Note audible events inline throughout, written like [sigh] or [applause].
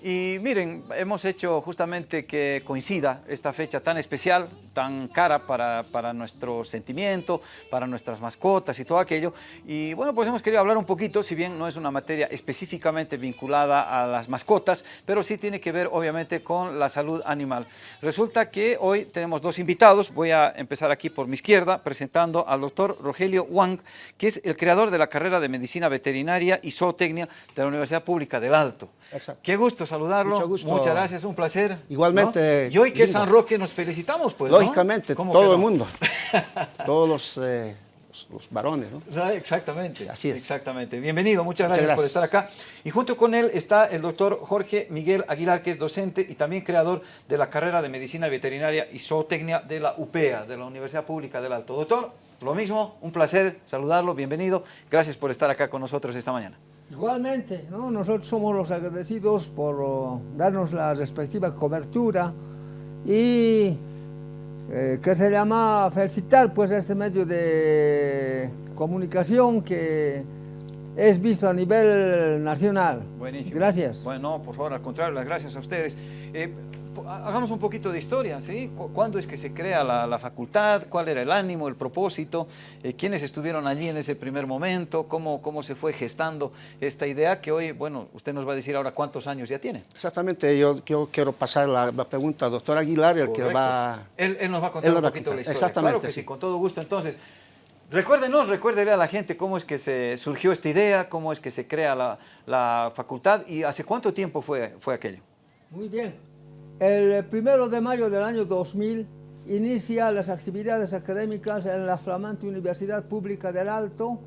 Y miren, hemos hecho justamente que coincida esta fecha tan especial, tan cara para, para, nuestro sentimiento, para nuestras mascotas y todo aquello. Y bueno, pues hemos querido hablar un poquito, si bien no es una materia específicamente vinculada a las mascotas, pero sí tiene que ver obviamente con la salud animal. Resulta que hoy tenemos dos invitados, voy a empezar aquí por mi izquierda presentando al doctor Rogelio Wang, que es el creador de la carrera de Medicina Veterinaria y Zootecnia de la Universidad Pública del Alto. Exacto. Qué gusto saludarlo. Mucho gusto. Muchas gracias, un placer. Igualmente. Y hoy que es San Roque nos felicitamos, pues. Lógicamente, todo el mundo. [laughs] Todos los, eh, los, varones, ¿no? Exactamente. Así es. Exactamente. Bienvenido, muchas, gracias, por estar acá. Y junto con él está el doctor Jorge Miguel Aguilar, que es docente y también creador de la carrera de Medicina Veterinaria y Zootecnia de la UPEA, de la Universidad Pública del Alto. Doctor, lo mismo, un placer saludarlo, bienvenido. Gracias por estar acá con nosotros esta mañana. Igualmente, ¿no? nosotros somos los agradecidos por oh, darnos la respectiva cobertura y eh, que se llama felicitar pues este medio de comunicación que es visto a nivel nacional. Buenísimo. Gracias. Bueno, por favor, al contrario, las gracias a ustedes. Eh, hagamos un poquito de historia, ¿sí? ¿Cuándo es que se crea la, facultad? ¿Cuál era el ánimo, el propósito? Eh, ¿Quiénes estuvieron allí en ese primer momento? ¿Cómo, ¿Cómo se fue gestando esta idea que hoy, bueno, usted nos va a decir ahora cuántos años ya tiene? Exactamente, yo, quiero pasar la, pregunta al doctor Aguilar, el que va... Él, nos va a contar un poquito la historia. Exactamente. Claro que sí, con todo gusto. Entonces, Recuérdenos, recuérdele a la gente cómo es que se surgió esta idea, cómo es que se crea la, la facultad y hace cuánto tiempo fue, fue aquello. Muy bien. El primero de mayo del año 2000 inicia las actividades académicas en la flamante Universidad Pública del Alto,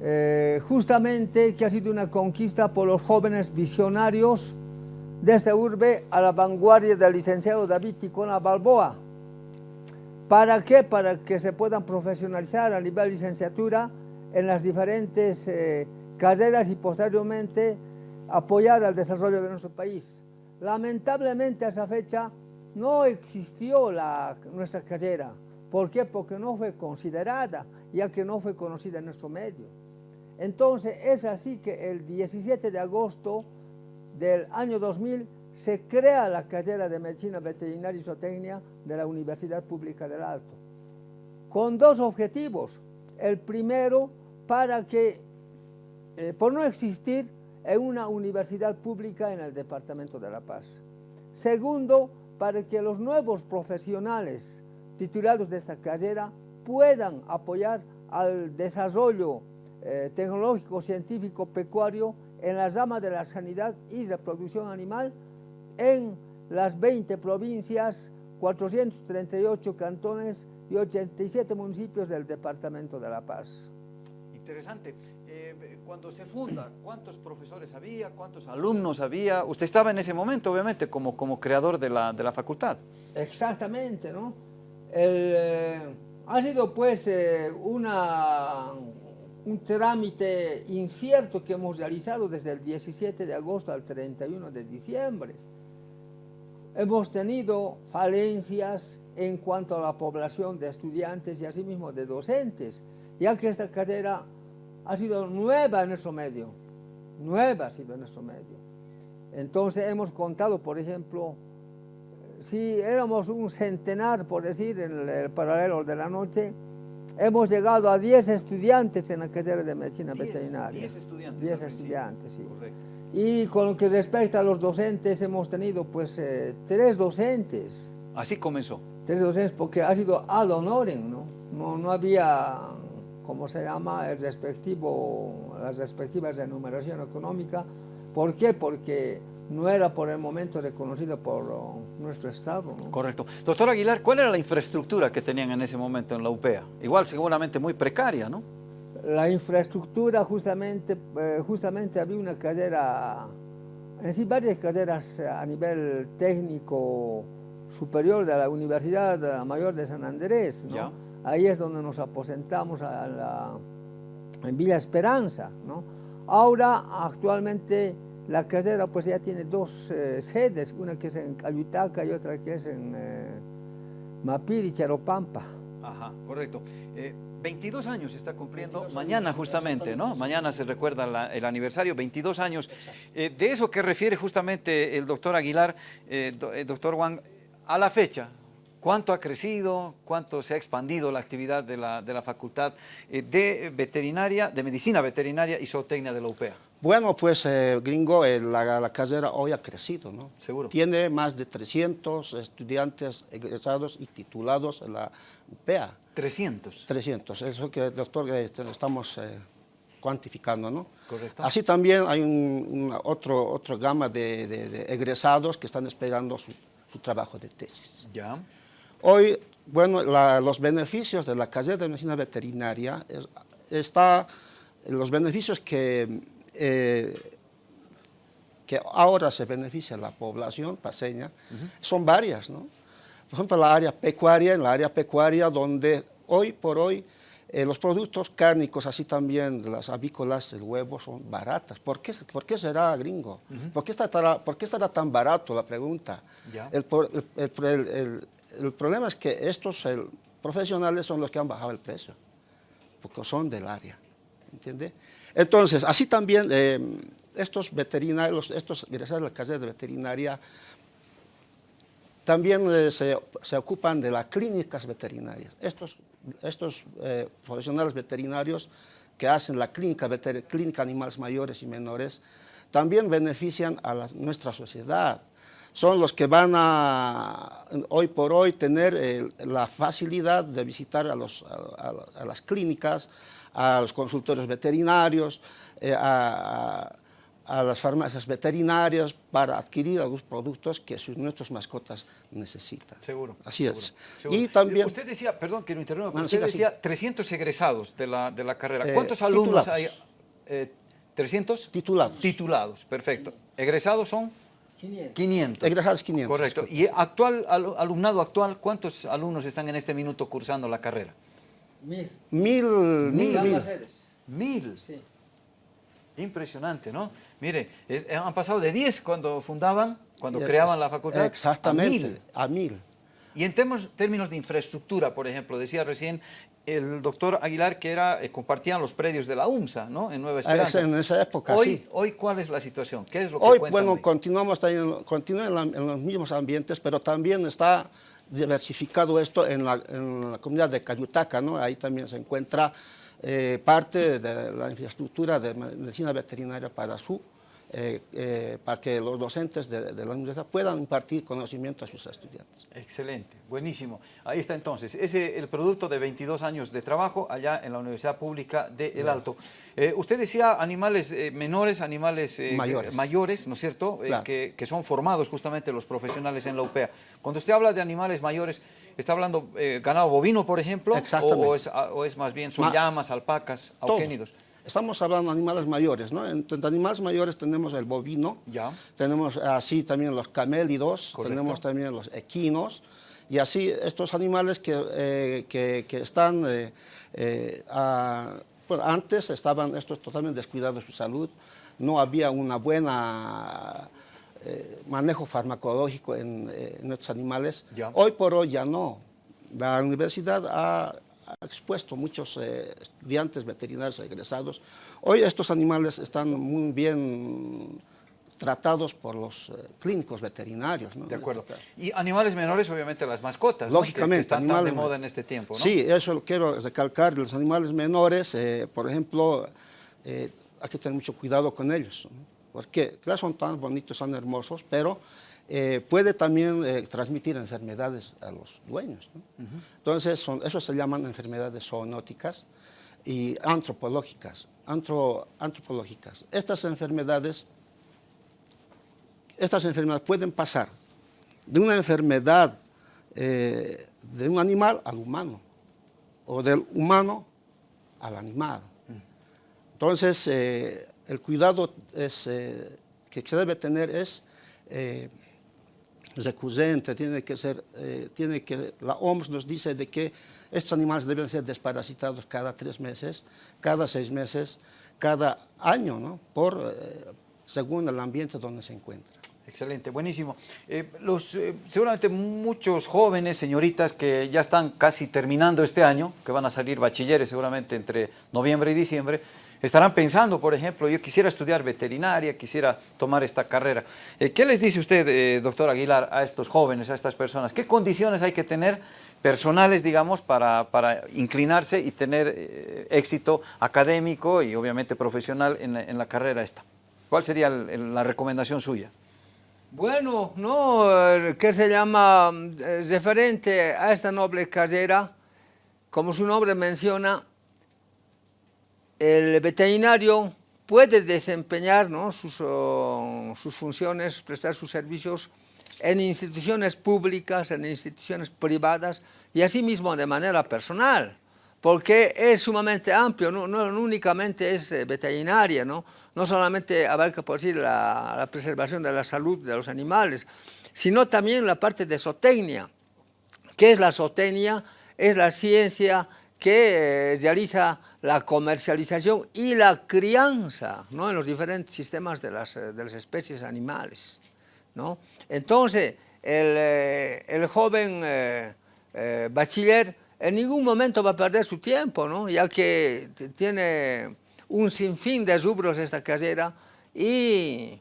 eh, justamente que ha sido una conquista por los jóvenes visionarios de esta urbe a la vanguardia del licenciado David Ticona Balboa. ¿Para qué? Para que se puedan profesionalizar a nivel licenciatura en las diferentes eh, carreras y posteriormente apoyar al desarrollo de nuestro país. Lamentablemente a esa fecha no existió la, nuestra carrera. ¿Por qué? Porque no fue considerada, ya que no fue conocida en nuestro medio. Entonces es así que el 17 de agosto del año 2000 se crea la carrera de Medicina Veterinaria y Zootecnia de la Universidad Pública del Alto, con dos objetivos. El primero, para que, eh, por no existir, en una universidad pública en el Departamento de La Paz. Segundo, para que los nuevos profesionales titulados de esta carrera puedan apoyar al desarrollo eh, tecnológico, científico, pecuario en la rama de la sanidad y reproducción animal en las 20 provincias, 438 cantones y 87 municipios del Departamento de La Paz. Interesante. Eh, cuando se funda, ¿cuántos profesores había? ¿Cuántos alumnos había? Usted estaba en ese momento, obviamente, como, como creador de la, de la facultad. Exactamente, ¿no? Eh, ha sido, pues, eh, una, un trámite incierto que hemos realizado desde el 17 de agosto al 31 de diciembre. Hemos tenido falencias en cuanto a la población de estudiantes y asimismo de docentes, ya que esta carrera ha sido nueva en nuestro medio, nueva ha sido en nuestro medio. Entonces hemos contado, por ejemplo, si éramos un centenar, por decir, en el paralelo de la noche, hemos llegado a 10 estudiantes en la carrera de medicina veterinaria. 10 estudiantes. 10 estudiantes, sí. Y con lo que respecta a los docentes, hemos tenido pues eh, tres docentes. Así comenzó. Tres docentes porque ha sido ad honorem, ¿no? No, no había como se llama, el respectivo, la respectiva remuneración económica. ¿Por qué? Porque no era por el momento reconocido por nuestro Estado. Correcto. Doctor Aguilar, ¿cuál era la infraestructura que tenían en ese momento en la UPEA? Igual seguramente muy precaria, ¿no? La infraestructura justamente, eh, justamente había una carrera, en sí varias carreras a nivel técnico superior de la Universidad Mayor de San Andrés, ¿no? Ahí es donde nos aposentamos en Villa Esperanza. ¿no? Ahora, actualmente, la carrera pues ya tiene dos eh, sedes, una que es en Cayutaca y otra que es en eh, Mapiri, Charopampa. Ajá, correcto. Eh, 22 años está cumpliendo mañana justamente, ¿no? Mañana se recuerda la, el aniversario, 22 años. Eh, de eso que refiere justamente el doctor Aguilar, eh, do, eh, doctor Juan, a la fecha, ¿cuánto ha crecido, cuánto se ha expandido la actividad de la, de la facultad eh, de veterinaria, de medicina veterinaria y zootecnia de la UPEA? Bueno, pues eh, gringo, eh, la, la, carrera hoy ha crecido, ¿no? Seguro. Tiene más de 300 estudiantes egresados y titulados en la UPEA. 300. 300, eso que, doctor, eh, estamos cuantificando, ¿no? Correcto. Así también hay un, una, otro, otra gama de, de, de, egresados que están esperando su, su, trabajo de tesis. Ya. Hoy, bueno, la, los beneficios de la carrera de medicina veterinaria es, está, los beneficios que, eh, que ahora se beneficia la población paseña uh -huh. son varias, ¿no? Por ejemplo, la área pecuaria, en la área pecuaria donde hoy por hoy eh, los productos cárnicos, así también las avícolas, el huevo, son baratas. ¿Por qué, por qué será gringo? Uh -huh. ¿Por, qué estará, ¿Por qué estará tan barato la pregunta? El, el, el, el, problema es que estos profesionales son los que han bajado el precio, porque son del área, ¿entiende? Entonces, así también eh, estos veterinarios, estos egresados de la carrera de veterinaria, también eh, se, ocupan de las clínicas veterinarias. Estos, eh, profesionales veterinarios que hacen la clínica, clínica animales mayores y menores, también benefician a nuestra sociedad. Son los que van a, hoy por hoy, tener eh, la facilidad de visitar a, los, a, a, las clínicas, a los consultorios veterinarios, eh, a, a, las farmacias veterinarias para adquirir algunos productos que sus, nuestras mascotas necesitan. Seguro. Así seguro, es. Seguro. Y también... Usted decía, perdón que lo interrumpa, Bueno, usted siga, decía siga. 300 egresados de la, de la carrera. Eh, ¿Cuántos alumnos titulados. hay? Eh, ¿300? Titulados. Titulados, perfecto. ¿Egresados son? 500. 500. Egresados 500. Correcto. ¿Y actual, al- alumnado actual, cuántos alumnos están en este minuto cursando la carrera? Mil. Mil, mil, mil. Mil. Sí. Impresionante, ¿no? Mire, es- han pasado de 10 cuando fundaban, cuando creaban la facultad, Exactamente, a mil. a mil. Y en términos de infraestructura, por ejemplo, decía recién el doctor Aguilar que era, eh, compartían los predios de la UMSA, ¿no? En Nueva Esperanza. Ah, En esa época, hoy, sí. hoy, ¿cuál es la situación? ¿Qué es lo que Hoy, bueno, hoy? continuamos también, continúa en, la- en los mismos ambientes, pero también está diversificado esto en la, en la comunidad de Cayutaca, ¿no? Ahí también se encuentra eh, parte de la infraestructura de medicina veterinaria para su eh, eh, para que los docentes de, de la universidad puedan impartir conocimiento a sus estudiantes. Excelente, buenísimo. Ahí está entonces, ese el producto de 22 años de trabajo allá en la Universidad Pública de El Alto. Eh, usted decía animales menores, animales Mayores. mayores, ¿no es cierto? Claro. que, que son formados justamente los profesionales en la UPEA. Cuando usted habla de animales mayores, ¿está hablando ganado bovino, por ejemplo? O, o es, a- o es más bien, son Ma- llamas, alpacas, Todo. Estamos hablando de animales mayores, ¿no? Entre animales mayores tenemos el bovino, Ya. tenemos así también los camélidos, Correcto. tenemos también los equinos, y así estos animales que, eh, que, que están, eh, eh, a- antes estaban estos totalmente descuidados de su salud, no había una buena manejo farmacológico en, en estos animales. Ya. Hoy por hoy ya no. La universidad ha expuesto muchos eh, estudiantes veterinarios egresados. Hoy estos animales están muy bien tratados por los eh, clínicos veterinarios. ¿no? De acuerdo. Y animales menores, obviamente las mascotas, ¿no? Que- Lógicamente. están tan de moda en este tiempo, ¿no? Sí, eso lo quiero recalcar. Los animales menores, eh, por ejemplo, eh, hay que tener mucho cuidado con ellos. Porque, claro, son tan bonitos, son hermosos, pero eh, puede también eh, transmitir enfermedades a los dueños. ¿no? Entonces, son, eso se llaman enfermedades zoonóticas y antropológicas. antro- antropológicas. Estas enfermedades estas enfermedades pueden pasar de una enfermedad eh, de un animal al humano o del humano al animal. Entonces, el cuidado es, que se debe tener es recurrente, tiene que ser, eh, tiene que, la OMS nos dice de que estos animales deben ser desparasitados cada tres meses, cada seis meses, cada año, ¿no? Por, eh, según el ambiente donde se encuentran. Excelente, buenísimo. Eh, los, seguramente muchos jóvenes, señoritas, que ya están casi terminando este año, que van a salir bachilleres seguramente entre noviembre y diciembre, estarán pensando, por ejemplo, yo quisiera estudiar veterinaria, quisiera tomar esta carrera. Eh, ¿Qué les dice usted, doctor Aguilar, a estos jóvenes, a estas personas? ¿Qué condiciones hay que tener personales, digamos, para, para inclinarse y tener éxito académico y obviamente profesional en, en, la carrera esta? ¿Cuál sería la recomendación suya? Bueno, no, que se llama eh, referente a esta noble carrera, como su nombre menciona, el veterinario puede desempeñar sus, funciones, prestar sus servicios en instituciones públicas, en instituciones privadas y asimismo de manera personal, porque es sumamente amplio, no, únicamente es eh, veterinaria, ¿no? solamente abarca por decir la, la, preservación de la salud de los animales, sino también la parte de zootecnia. ¿Qué es la zootecnia? Es la ciencia que eh, realiza la comercialización y la crianza ¿no? en los diferentes sistemas de las, de las especies animales. ¿no? Entonces, el, eh, el joven eh, eh, bachiller en ningún momento va a perder su tiempo, ¿no? ya que tiene un sinfín de rubros esta carrera y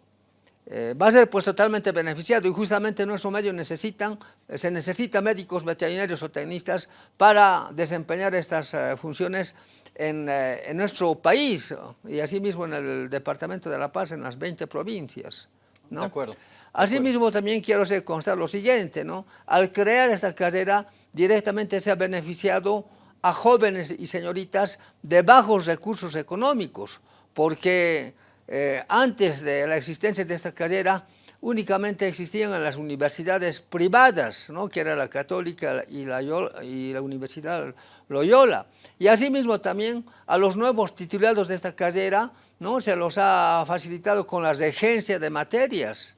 eh, va a ser pues totalmente beneficiado y justamente nuestros medios necesitan, se necesitan médicos veterinarios o tecnistas para desempeñar estas uh, funciones en, uh, en, nuestro país y asimismo en el Departamento de La Paz, en las 20 provincias. ¿no? De acuerdo. Asimismo también quiero hacer constar lo siguiente, ¿no? al crear esta carrera directamente se ha beneficiado a jóvenes y señoritas de bajos recursos económicos, porque eh, antes de la existencia de esta carrera únicamente existían en las universidades privadas, ¿no? que era la católica y la, y la Universidad Loyola. Y asimismo también a los nuevos titulados de esta carrera ¿no? se los ha facilitado con la regencia de materias,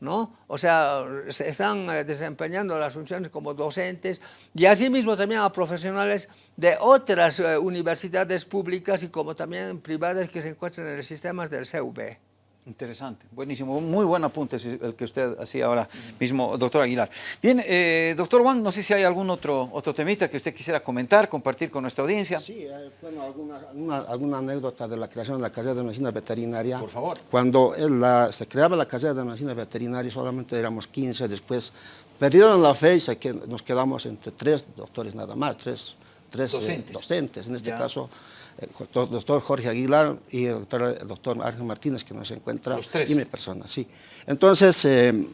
¿no? O sea, están eh, desempeñando las funciones como docentes y asimismo también a profesionales de otras eh, universidades públicas y como también privadas que se encuentran en los sistemas del CUB. Interesante, buenísimo, muy buen apunte el que usted hacía ahora mismo, doctor Aguilar. Bien, eh, doctor Juan, no sé si hay algún otro, otro temita que usted quisiera comentar, compartir con nuestra audiencia. Sí, eh, bueno, alguna, alguna, alguna, anécdota de la creación de la carrera de medicina veterinaria. Por favor. Cuando la, se creaba la carrera de medicina veterinaria, solamente éramos 15, después perdieron la fe y se, nos quedamos entre tres doctores nada más, tres, tres docentes. Eh, docentes. En este ya. caso, el doctor Jorge Aguilar y el doctor, el doctor Ángel Martínez, que nos encuentra, Los tres. y mi persona, sí. Entonces... Eh,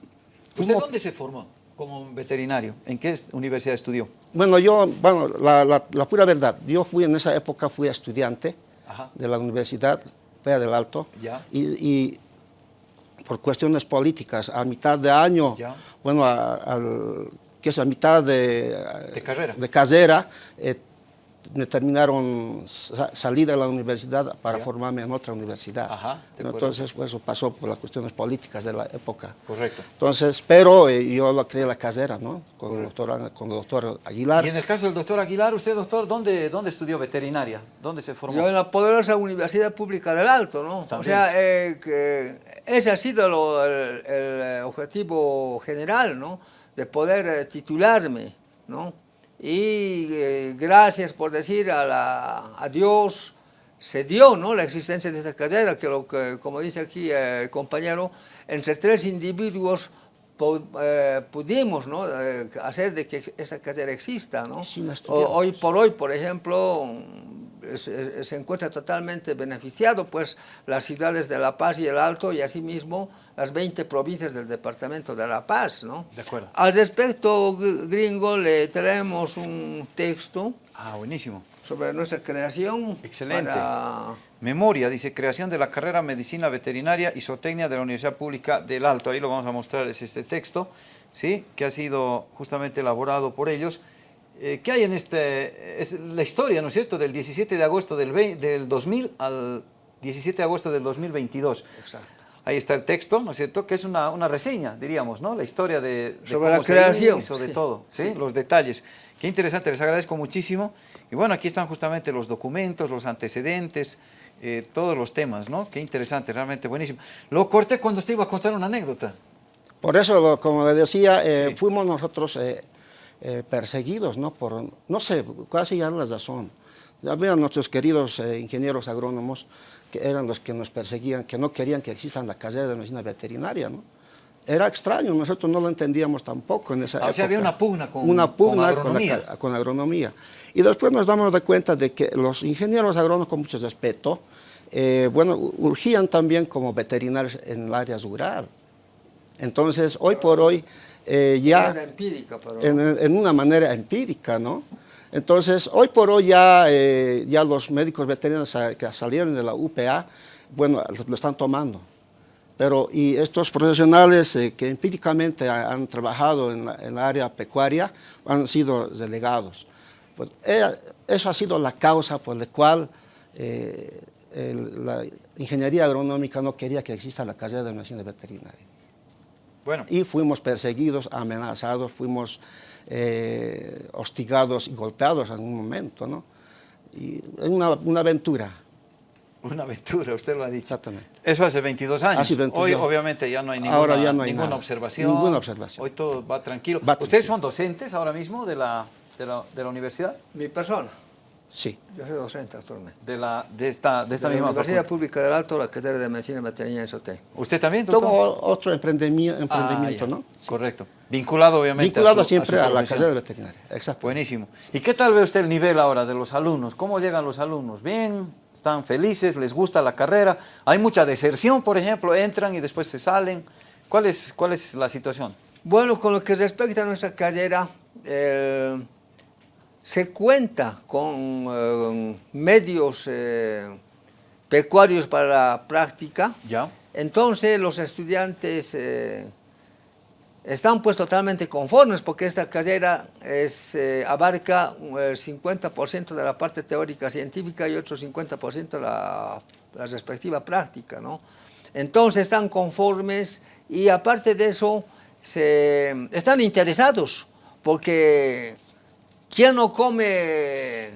¿Usted dónde se formó como veterinario? ¿En qué universidad estudió? Bueno, yo, bueno, la, la, la pura verdad, yo fui en esa época, fui estudiante Ajá. de la Universidad Fea del Alto, Ya. y, y por cuestiones políticas, a mitad de año, Ya. bueno, a, que es a mitad de, De carrera. de carrera, eh, me terminaron sa salir de la universidad para Ya. formarme en otra universidad. Ajá. Entonces, pues, eso pasó por las cuestiones políticas de la época. Correcto. Entonces, pero eh, yo lo creé la carrera, ¿no? Con el doctor, con el doctor Aguilar. Y en el caso del doctor Aguilar, usted, doctor, ¿dónde, dónde estudió veterinaria? ¿Dónde se formó? Yo en la poderosa Universidad Pública del Alto, ¿no? O También. sea, eh, que ese ha sido lo, el, el, objetivo general, ¿no? De poder eh, titularme, ¿no? Y eh, gracias por decir a, la, a, Dios se dio, ¿no? La existencia de esta carrera, que, lo que como dice aquí el compañero, entre tres individuos eh, pudimos ¿no? hacer de que esta carrera exista. ¿no? hoy por hoy, por ejemplo, se, se, encuentra totalmente beneficiado pues las ciudades de La Paz y el Alto y asimismo las 20 provincias del departamento de La Paz. ¿no? De acuerdo. Al respecto, gringo, le traemos un texto. Ah, buenísimo. Sobre nuestra creación. Excelente. Para... Memoria, dice, creación de la carrera Medicina Veterinaria y Zootecnia de la Universidad Pública del Alto. Ahí lo vamos a mostrar, es este texto, ¿sí? Que ha sido justamente elaborado por ellos. Eh, ¿Qué hay en este? Es la historia, ¿no es cierto?, del 17 de agosto del, 20, del 2000 al 17 de agosto del 2022. Exacto. Ahí está el texto, ¿no es cierto?, que es una, una reseña, diríamos, ¿no?, la historia de, de Sobre la creación. Hizo, de sí. todo, ¿sí? Sí. Los detalles. Qué interesante, les agradezco muchísimo. Y bueno, aquí están justamente los documentos, los antecedentes, eh, todos los temas, ¿no? Qué interesante, realmente buenísimo. Lo corté cuando usted iba a contar una anécdota. Por eso, como le decía, eh, Sí. fuimos nosotros eh, perseguidos, ¿no? Por, no sé, casi ya la razón. Había nuestros queridos eh, ingenieros agrónomos que eran los que nos perseguían, que no querían que exista la carrera de medicina veterinaria, ¿no? Era extraño, nosotros no lo entendíamos tampoco en esa Ah, o sea, había una pugna con- Una con pugna con, la agronomía. ca- con la agronomía. Y después nos damos de cuenta de que los ingenieros agrónomos, con mucho respeto, eh, bueno, urgían también como veterinarios en el área rural. Entonces, hoy por hoy, eh, ya empírica, pero... en, en una manera empírica, ¿no? Entonces, hoy por hoy ya, eh, ya los médicos veterinarios que salieron de la UPA, bueno, lo, están tomando. Pero, y estos profesionales eh, que empíricamente ha- han trabajado en la, en la área pecuaria han sido relegados. Pues, eh, eso ha sido la causa por la cual el- la ingeniería agronómica no quería que exista la carrera de medicina veterinaria Bueno, y fuimos perseguidos, amenazados, fuimos eh, hostigados y golpeados en un momento, ¿no? Y es una, una aventura, una aventura, usted lo ha dicho. exactamente. Eso hace 22 años. Hace 22. Hoy obviamente ya no hay ninguna, Ahora ya no hay ninguna nada. observación. Ninguna observación. Hoy todo va tranquilo. Va ¿Ustedes tranquilo. son docentes ahora mismo de la, de la, de la universidad? Mi persona, Sí, yo soy docente actualmente. De, la, de esta, de esta de la misma Universidad facultad. Pública del Alto, la carrera de Medicina Veterinaria en SOTE. ¿Usted también, doctor? todo otro emprendimiento, Ah, emprendimiento. ¿no? Correcto. Vinculado obviamente Vinculado a su, siempre su a, la profesión. carrera veterinaria, exacto. Buenísimo. ¿Y qué tal ve usted el nivel ahora de los alumnos? ¿Cómo llegan los alumnos? ¿Bien? ¿Están felices? ¿Les gusta la carrera? ¿Hay mucha deserción, por ejemplo? ¿Entran y después se salen? ¿Cuál es, cuál es la situación? Bueno, con lo que respecta a nuestra carrera, eh, se cuenta con eh, medios eh, pecuarios para la práctica. ¿Ya? Entonces los estudiantes eh, están pues totalmente conformes porque esta carrera es, eh, abarca el 50% de la parte teórica científica y otro 50% la, la respectiva práctica, ¿no? Entonces están conformes y aparte de eso se, están interesados porque ¿quién no come,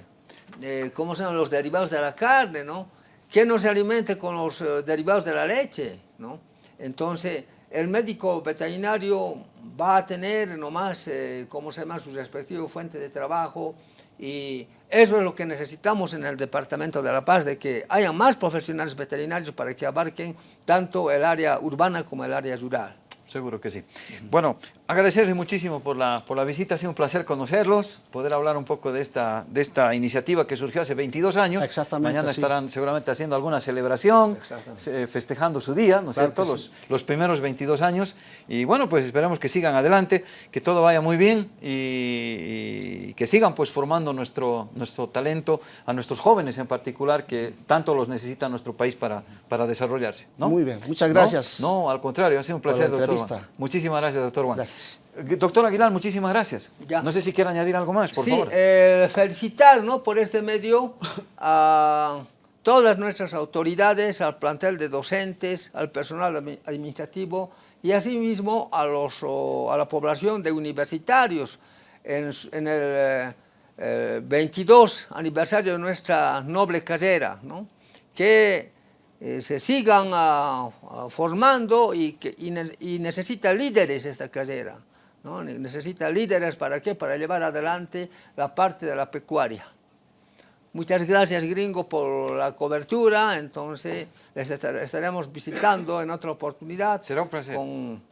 eh, cómo se llaman los derivados de la carne, no? ¿Quién no se alimente con los eh, derivados de la leche, no? Entonces, el médico veterinario va a tener nomás, eh, ¿cómo se llama?, su respectiva fuente de trabajo y eso es lo que necesitamos en el Departamento de La Paz, de que haya más profesionales veterinarios para que abarquen tanto el área urbana como el área rural. Seguro que sí. Bueno, agradecerles muchísimo por la, por la visita, ha sido un placer conocerlos, poder hablar un poco de esta, de esta iniciativa que surgió hace 22 años. Exactamente, Mañana sí. estarán seguramente haciendo alguna celebración, eh, festejando su día, ¿no es Claro cierto? Los, los primeros 22 años. Y bueno, pues esperemos que sigan adelante, que todo vaya muy bien y, y que sigan pues formando nuestro, nuestro talento, a nuestros jóvenes en particular, que tanto los necesita nuestro país para, para desarrollarse. ¿no? Muy bien, muchas ¿No? gracias. No, al contrario, ha sido un placer, doctor. Muchísimas gracias, doctor Juan. Gracias. Eh, Doctor Aguilar, muchísimas gracias. Ya. No sé si quiere añadir algo más, por sí, favor. eh, felicitar ¿no? por este medio a todas nuestras autoridades, al plantel de docentes, al personal admi- administrativo y asimismo a, los, a la población de universitarios en, el eh, eh, 22 aniversario de nuestra noble carrera, ¿no? que eh, se sigan ah, ah, formando y, que, y, ne- y necesita líderes esta carrera. ¿no? Ne- Necesita líderes para qué? Para llevar adelante la parte de la pecuaria. Muchas gracias, gringo, por la cobertura. Entonces, les estar- estaremos visitando en otra oportunidad. Será un placer. Con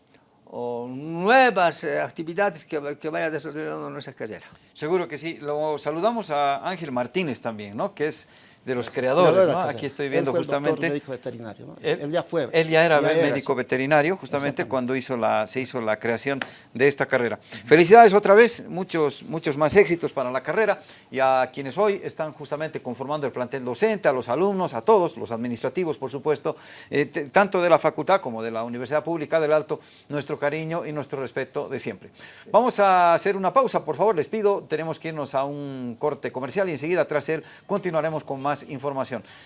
o nuevas eh, actividades que, que vaya desarrollando nuestra carrera. Seguro que sí. Lo saludamos a Ángel Martínez también, ¿no? Que es de los Creador creadores, ¿no? Aquí estoy Él viendo fue el doctor justamente. médico veterinario, ¿no? Él, ya fue. Él ya era Ya era, médico veterinario, justamente cuando hizo la, se hizo la creación de esta carrera. Felicidades otra vez, muchos, muchos más éxitos para la carrera y a quienes hoy están justamente conformando el plantel docente, a los alumnos, a todos, los administrativos, por supuesto, eh, tanto de la facultad como de la Universidad Pública del Alto, nuestro cariño y nuestro respeto de siempre. Vamos a hacer una pausa, por favor, les pido, tenemos que irnos a un corte comercial y enseguida tras él continuaremos con información.